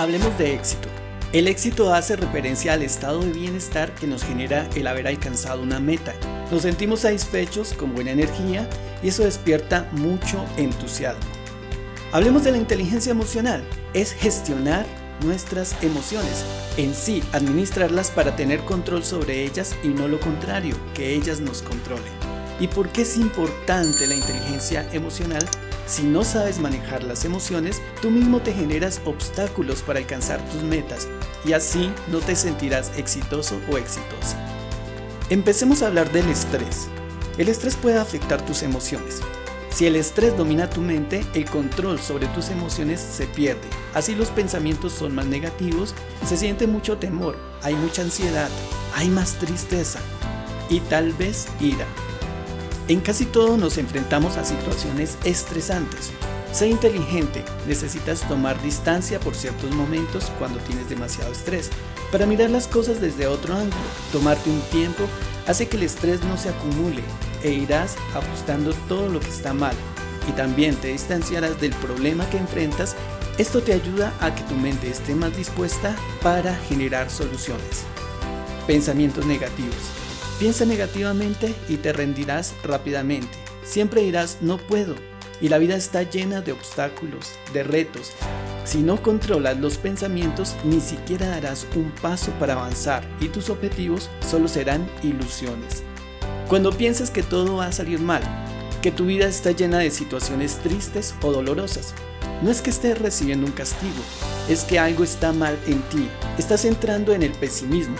Hablemos de éxito. El éxito hace referencia al estado de bienestar que nos genera el haber alcanzado una meta. Nos sentimos satisfechos, con buena energía y eso despierta mucho entusiasmo. Hablemos de la inteligencia emocional. Es gestionar nuestras emociones, en sí administrarlas para tener control sobre ellas y no lo contrario, que ellas nos controlen. ¿Y por qué es importante la inteligencia emocional? Si no sabes manejar las emociones, tú mismo te generas obstáculos para alcanzar tus metas y así no te sentirás exitoso o exitosa. Empecemos a hablar del estrés. El estrés puede afectar tus emociones. Si el estrés domina tu mente, el control sobre tus emociones se pierde. Así los pensamientos son más negativos, se siente mucho temor, hay mucha ansiedad, hay más tristeza y tal vez ira. En casi todo nos enfrentamos a situaciones estresantes. Sé inteligente, necesitas tomar distancia por ciertos momentos cuando tienes demasiado estrés, para mirar las cosas desde otro ángulo. Tomarte un tiempo hace que el estrés no se acumule e irás ajustando todo lo que está mal y también te distanciarás del problema que enfrentas. Esto te ayuda a que tu mente esté más dispuesta para generar soluciones. Pensamientos negativos. Piensa negativamente y te rendirás rápidamente. Siempre dirás no puedo y la vida está llena de obstáculos, de retos. Si no controlas los pensamientos ni siquiera darás un paso para avanzar y tus objetivos solo serán ilusiones. Cuando piensas que todo va a salir mal, que tu vida está llena de situaciones tristes o dolorosas, no es que estés recibiendo un castigo, es que algo está mal en ti, estás entrando en el pesimismo,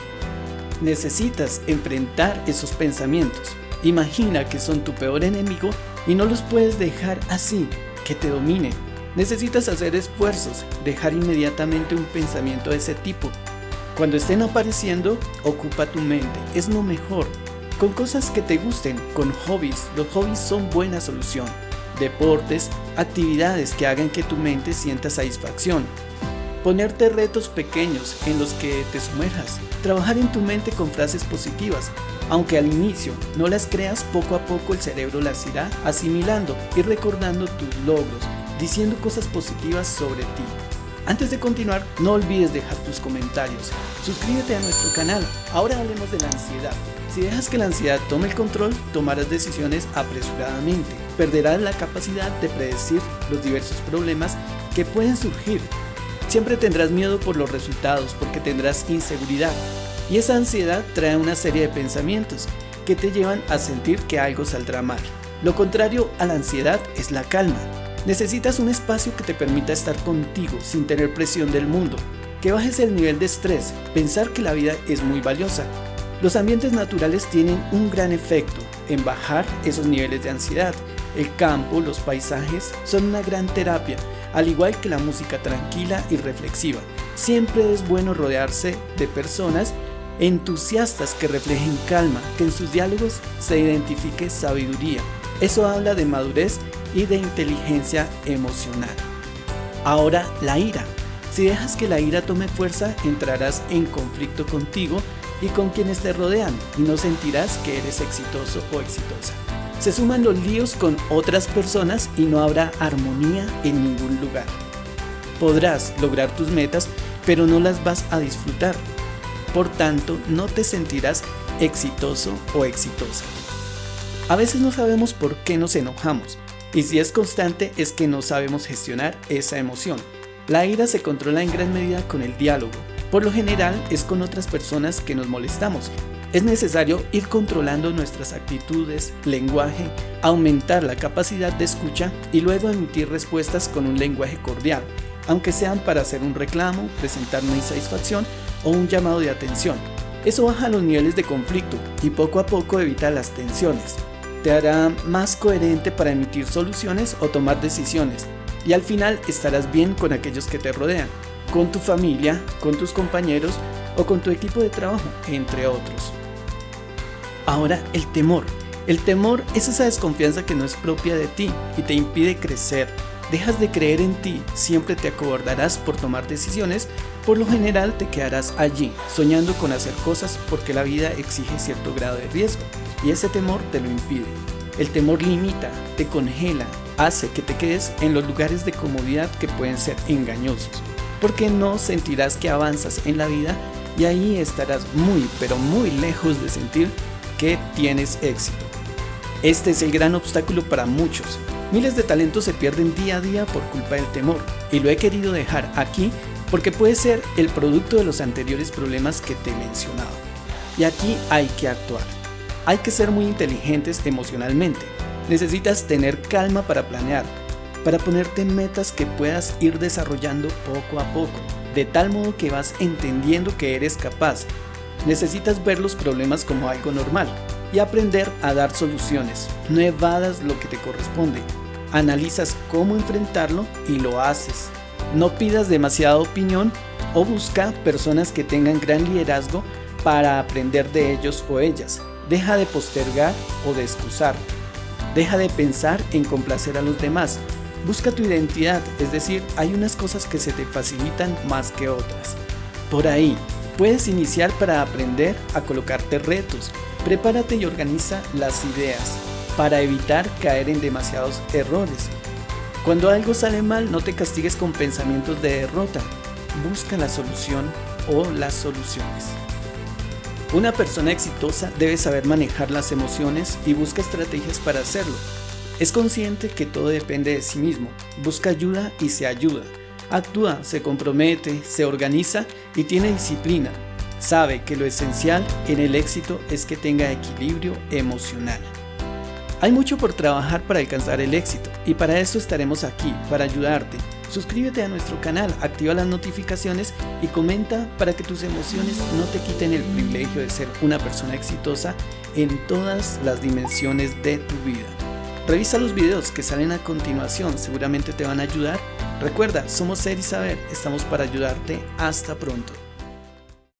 Necesitas enfrentar esos pensamientos. Imagina que son tu peor enemigo y no los puedes dejar así, que te dominen. Necesitas hacer esfuerzos, dejar inmediatamente un pensamiento de ese tipo. Cuando estén apareciendo, ocupa tu mente, es lo mejor. Con cosas que te gusten, con hobbies, los hobbies son buena solución. Deportes, actividades que hagan que tu mente sienta satisfacción. Ponerte retos pequeños en los que te sumerjas. Trabajar en tu mente con frases positivas. Aunque al inicio no las creas, poco a poco el cerebro las irá asimilando y recordando tus logros, diciendo cosas positivas sobre ti. Antes de continuar, no olvides dejar tus comentarios. Suscríbete a nuestro canal. Ahora hablemos de la ansiedad. Si dejas que la ansiedad tome el control, tomarás decisiones apresuradamente. Perderás la capacidad de predecir los diversos problemas que pueden surgir Siempre tendrás miedo por los resultados porque tendrás inseguridad y esa ansiedad trae una serie de pensamientos que te llevan a sentir que algo saldrá mal. Lo contrario a la ansiedad es la calma. Necesitas un espacio que te permita estar contigo sin tener presión del mundo, que bajes el nivel de estrés, pensar que la vida es muy valiosa. Los ambientes naturales tienen un gran efecto en bajar esos niveles de ansiedad. El campo, los paisajes son una gran terapia al igual que la música tranquila y reflexiva. Siempre es bueno rodearse de personas entusiastas que reflejen calma, que en sus diálogos se identifique sabiduría. Eso habla de madurez y de inteligencia emocional. Ahora, la ira. Si dejas que la ira tome fuerza, entrarás en conflicto contigo y con quienes te rodean y no sentirás que eres exitoso o exitosa. Se suman los líos con otras personas y no habrá armonía en ningún lugar. Podrás lograr tus metas, pero no las vas a disfrutar. Por tanto, no te sentirás exitoso o exitosa. A veces no sabemos por qué nos enojamos, y si es constante es que no sabemos gestionar esa emoción. La ira se controla en gran medida con el diálogo. Por lo general es con otras personas que nos molestamos es necesario ir controlando nuestras actitudes, lenguaje, aumentar la capacidad de escucha y luego emitir respuestas con un lenguaje cordial, aunque sean para hacer un reclamo, presentar una insatisfacción o un llamado de atención. Eso baja los niveles de conflicto y poco a poco evita las tensiones. Te hará más coherente para emitir soluciones o tomar decisiones y al final estarás bien con aquellos que te rodean, con tu familia, con tus compañeros o con tu equipo de trabajo, entre otros. Ahora, el temor. El temor es esa desconfianza que no es propia de ti y te impide crecer. Dejas de creer en ti, siempre te acobardarás por tomar decisiones, por lo general te quedarás allí, soñando con hacer cosas porque la vida exige cierto grado de riesgo. y ese temor te lo impide. El temor limita, te congela, hace que te quedes en los lugares de comodidad que pueden ser engañosos, porque no sentirás que avanzas en la vida y ahí estarás muy pero muy lejos de sentir que tienes éxito. Este es el gran obstáculo para muchos. Miles de talentos se pierden día a día por culpa del temor y lo he querido dejar aquí porque puede ser el producto de los anteriores problemas que te he mencionado. Y aquí hay que actuar. Hay que ser muy inteligentes emocionalmente. Necesitas tener calma para planear, para ponerte metas que puedas ir desarrollando poco a poco, de tal modo que vas entendiendo que eres capaz. Necesitas ver los problemas como algo normal y aprender a dar soluciones. No evadas lo que te corresponde. Analizas cómo enfrentarlo y lo haces. No pidas demasiada opinión o busca personas que tengan gran liderazgo para aprender de ellos o ellas. Deja de postergar o de excusar. Deja de pensar en complacer a los demás. Busca tu identidad, es decir, hay unas cosas que se te facilitan más que otras. Por ahí, puedes iniciar para aprender a colocarte retos. Prepárate y organiza las ideas para evitar caer en demasiados errores. Cuando algo sale mal, no te castigues con pensamientos de derrota. Busca la solución o las soluciones. Una persona exitosa debe saber manejar las emociones y busca estrategias para hacerlo. Es consciente que todo depende de sí mismo, busca ayuda y se ayuda. Actúa, se compromete, se organiza y tiene disciplina. Sabe que lo esencial en el éxito es que tenga equilibrio emocional. Hay mucho por trabajar para alcanzar el éxito y para eso estaremos aquí, para ayudarte. Suscríbete a nuestro canal, activa las notificaciones y comenta para que tus emociones no te quiten el privilegio de ser una persona exitosa en todas las dimensiones de tu vida. Revisa los videos que salen a continuación, seguramente te van a ayudar. Recuerda, somos Ser y Saber, estamos para ayudarte. Hasta pronto.